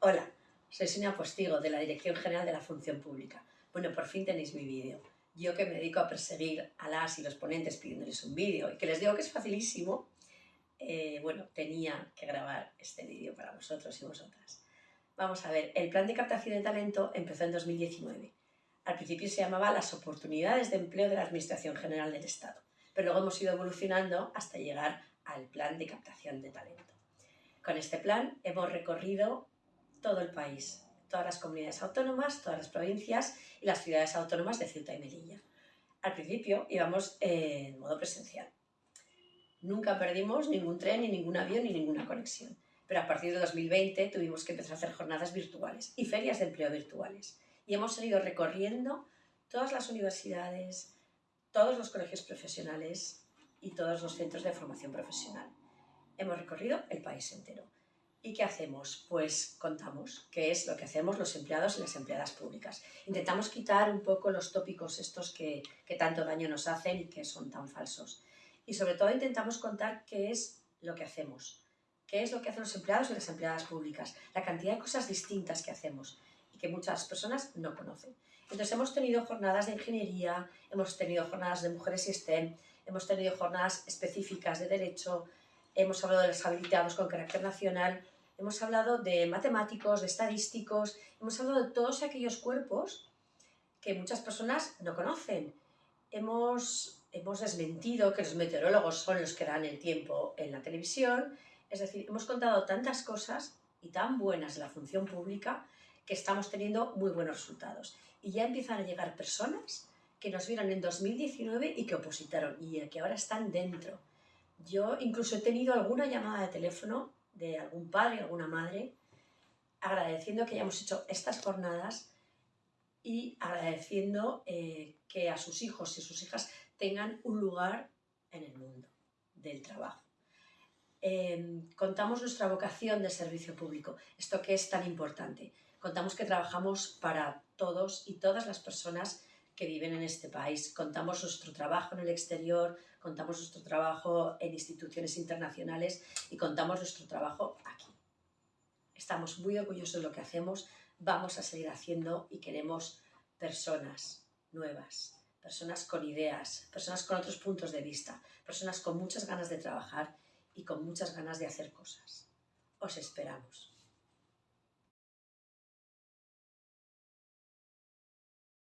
Hola, soy Sonia Postigo de la Dirección General de la Función Pública. Bueno, por fin tenéis mi vídeo. Yo que me dedico a perseguir a las y los ponentes pidiéndoles un vídeo y que les digo que es facilísimo, eh, bueno, tenía que grabar este vídeo para vosotros y vosotras. Vamos a ver, el plan de captación de talento empezó en 2019. Al principio se llamaba las oportunidades de empleo de la Administración General del Estado, pero luego hemos ido evolucionando hasta llegar al plan de captación de talento. Con este plan hemos recorrido todo el país, todas las comunidades autónomas, todas las provincias y las ciudades autónomas de Ceuta y Melilla. Al principio íbamos en modo presencial. Nunca perdimos ningún tren, ni ningún avión, ni ninguna conexión. Pero a partir de 2020 tuvimos que empezar a hacer jornadas virtuales y ferias de empleo virtuales. Y hemos seguido recorriendo todas las universidades, todos los colegios profesionales y todos los centros de formación profesional. Hemos recorrido el país entero. ¿Y qué hacemos? Pues contamos qué es lo que hacemos los empleados y las empleadas públicas. Intentamos quitar un poco los tópicos estos que, que tanto daño nos hacen y que son tan falsos. Y sobre todo intentamos contar qué es lo que hacemos, qué es lo que hacen los empleados y las empleadas públicas, la cantidad de cosas distintas que hacemos y que muchas personas no conocen. Entonces hemos tenido jornadas de ingeniería, hemos tenido jornadas de mujeres y STEM, hemos tenido jornadas específicas de derecho, hemos hablado de los habilitados con carácter nacional, hemos hablado de matemáticos, de estadísticos, hemos hablado de todos aquellos cuerpos que muchas personas no conocen. Hemos, hemos desmentido que los meteorólogos son los que dan el tiempo en la televisión, es decir, hemos contado tantas cosas y tan buenas de la función pública que estamos teniendo muy buenos resultados. Y ya empiezan a llegar personas que nos vieron en 2019 y que opositaron y que ahora están dentro. Yo incluso he tenido alguna llamada de teléfono de algún padre, alguna madre, agradeciendo que hayamos hecho estas jornadas y agradeciendo eh, que a sus hijos y sus hijas tengan un lugar en el mundo del trabajo. Em, contamos nuestra vocación de servicio público, esto que es tan importante. Contamos que trabajamos para todos y todas las personas que viven en este país. Contamos nuestro trabajo en el exterior, contamos nuestro trabajo en instituciones internacionales y contamos nuestro trabajo aquí. Estamos muy orgullosos de lo que hacemos, vamos a seguir haciendo y queremos personas nuevas, personas con ideas, personas con otros puntos de vista, personas con muchas ganas de trabajar y con muchas ganas de hacer cosas. Os esperamos.